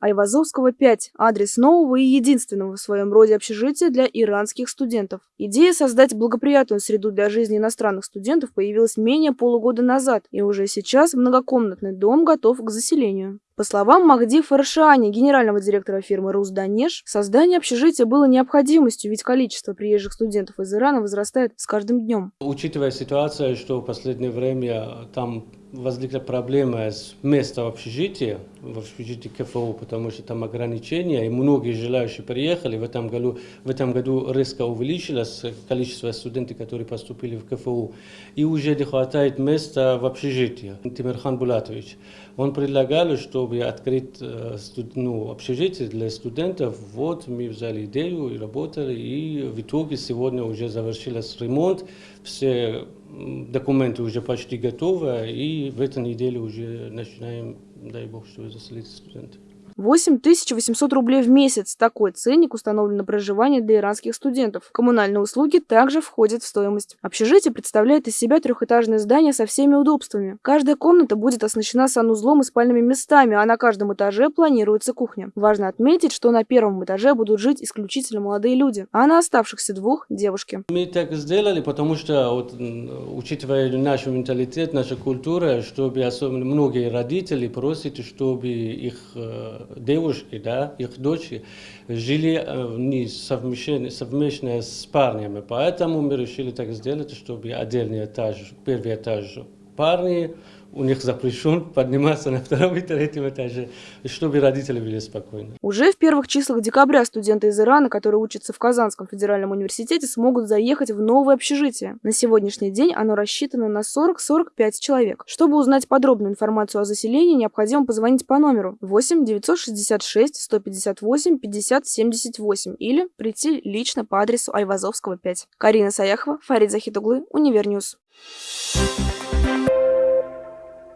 Айвазовского 5 – адрес нового и единственного в своем роде общежития для иранских студентов. Идея создать благоприятную среду для жизни иностранных студентов появилась менее полугода назад, и уже сейчас многокомнатный дом готов к заселению. По словам Махди Фаршани, генерального директора фирмы «Русданеж», создание общежития было необходимостью, ведь количество приезжих студентов из Ирана возрастает с каждым днем. Учитывая ситуацию, что в последнее время там возникла проблема с местом общежитии, в общежитии КФУ, потому что там ограничения, и многие желающие приехали. В этом году, в этом году резко увеличилось количество студентов, которые поступили в КФУ. И уже не хватает места в общежитии. Тимирхан Булатович, он предлагал, чтобы открыть э, ну, общежитие для студентов. Вот мы взяли идею и работали, и в итоге сегодня уже завершился ремонт. Все документы уже почти готовы, и в этой неделе уже начинаем, дай бог, что заселить студентов. 8800 рублей в месяц. Такой ценник установлен на проживание для иранских студентов. Коммунальные услуги также входят в стоимость. Общежитие представляет из себя трехэтажное здание со всеми удобствами. Каждая комната будет оснащена санузлом и спальными местами, а на каждом этаже планируется кухня. Важно отметить, что на первом этаже будут жить исключительно молодые люди, а на оставшихся двух – девушки. Мы так сделали, потому что, вот, учитывая наш менталитет, наша культура, чтобы особенно многие родители просят, чтобы их э, девушки, да, их дочери, жили э, не совмещенно, с парнями. Поэтому мы решили так сделать, чтобы отдельный этаж, первый этаж парни, у них запрещен подниматься на втором и третьем этаже, чтобы родители были спокойны. Уже в первых числах декабря студенты из Ирана, которые учатся в Казанском федеральном университете, смогут заехать в новое общежитие. На сегодняшний день оно рассчитано на 40-45 человек. Чтобы узнать подробную информацию о заселении, необходимо позвонить по номеру 8 966 158 50 78 или прийти лично по адресу Айвазовского 5. Карина Саяхова, Фарид Захитуглы, Univer News. Thank